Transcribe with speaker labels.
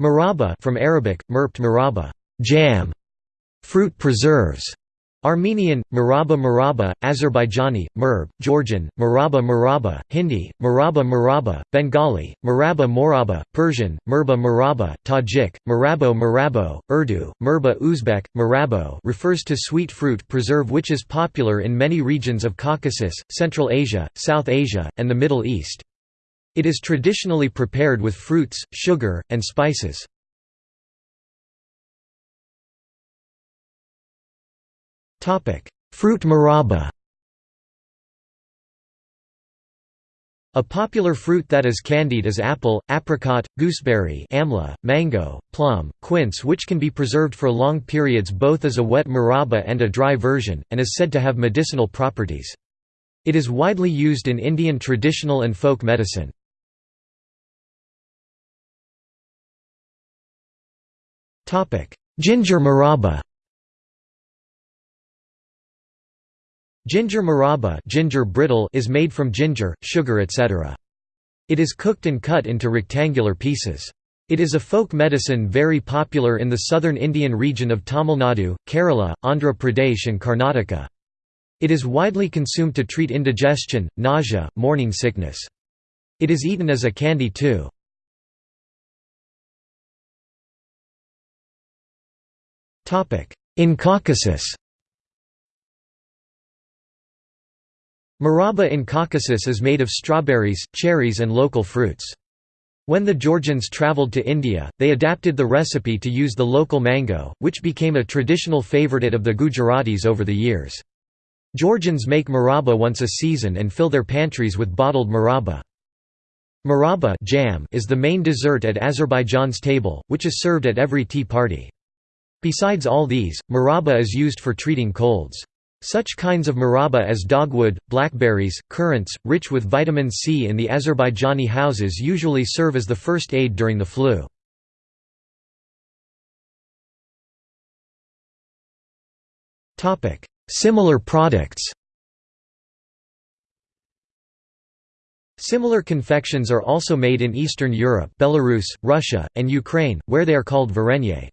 Speaker 1: Maraba from Arabic, merpt maraba, jam, fruit preserves. Armenian, Maraba Maraba, Azerbaijani, Merb, Georgian, Maraba Maraba, Hindi, Maraba Maraba, Bengali, Maraba Moraba, Persian, Merba Maraba, Tajik, Marabo Marabo, Urdu, Merba Uzbek, Marabo refers to sweet fruit preserve which is popular in many regions of Caucasus, Central Asia, South Asia, and the Middle East. It is traditionally prepared with fruits, sugar, and spices. Fruit maraba A popular fruit that is candied is apple, apricot, gooseberry amla, mango, plum, quince which can be preserved for long periods both as a wet maraba and a dry version, and is said to have medicinal properties. It is widely used in Indian traditional and folk medicine. Ginger maraba Ginger maraba ginger brittle is made from ginger, sugar etc. It is cooked and cut into rectangular pieces. It is a folk medicine very popular in the southern Indian region of Tamil Nadu, Kerala, Andhra Pradesh and Karnataka. It is widely consumed to treat indigestion, nausea, morning sickness. It is eaten as a candy too. In Caucasus Maraba in Caucasus is made of strawberries, cherries and local fruits. When the Georgians travelled to India, they adapted the recipe to use the local mango, which became a traditional favourite of the Gujaratis over the years. Georgians make maraba once a season and fill their pantries with bottled maraba. Maraba jam is the main dessert at Azerbaijan's table, which is served at every tea party. Besides all these, maraba is used for treating colds. Such kinds of maraba as dogwood, blackberries, currants, rich with vitamin C in the Azerbaijani houses usually serve as the first aid during the flu. Similar products Similar confections are also made in Eastern Europe Belarus, Russia, and Ukraine, where they are called varenye.